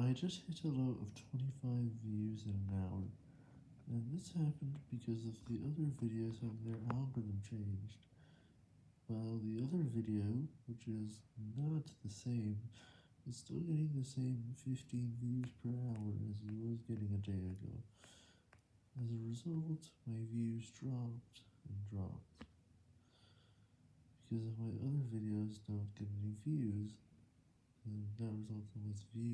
I just hit a low of 25 views in an hour, and this happened because of the other videos having their algorithm changed, while the other video, which is not the same, is still getting the same 15 views per hour as it was getting a day ago. As a result, my views dropped and dropped. Because of my other videos don't get any views, then that results in less views.